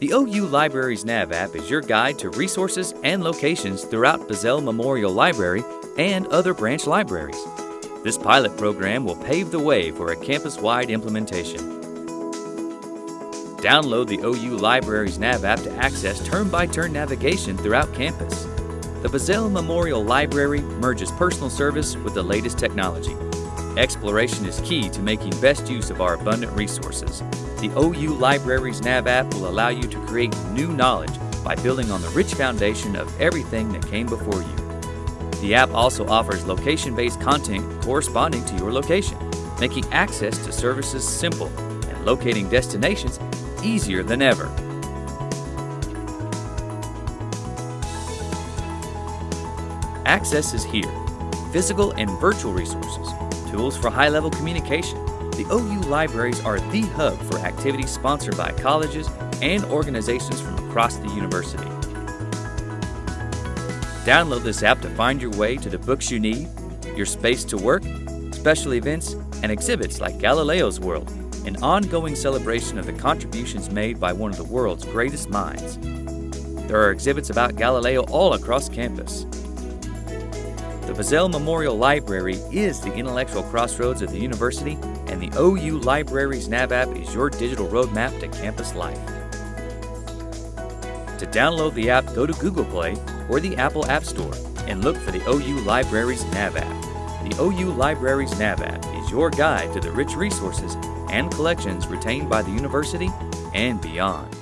The OU Libraries Nav app is your guide to resources and locations throughout Bizzell Memorial Library and other branch libraries. This pilot program will pave the way for a campus-wide implementation. Download the OU Libraries Nav app to access turn-by-turn navigation throughout campus. The Bizzell Memorial Library merges personal service with the latest technology. Exploration is key to making best use of our abundant resources. The OU Libraries Nav app will allow you to create new knowledge by building on the rich foundation of everything that came before you. The app also offers location-based content corresponding to your location, making access to services simple and locating destinations easier than ever. Access is here. Physical and virtual resources, tools for high-level communication. The OU libraries are the hub for activities sponsored by colleges and organizations from across the university. Download this app to find your way to the books you need, your space to work, special events, and exhibits like Galileo's World, an ongoing celebration of the contributions made by one of the world's greatest minds. There are exhibits about Galileo all across campus. The Bizzell Memorial Library is the intellectual crossroads of the university, and the OU Libraries Nav app is your digital roadmap to campus life. To download the app, go to Google Play or the Apple App Store and look for the OU Libraries Nav app. The OU Libraries Nav app is your guide to the rich resources and collections retained by the university and beyond.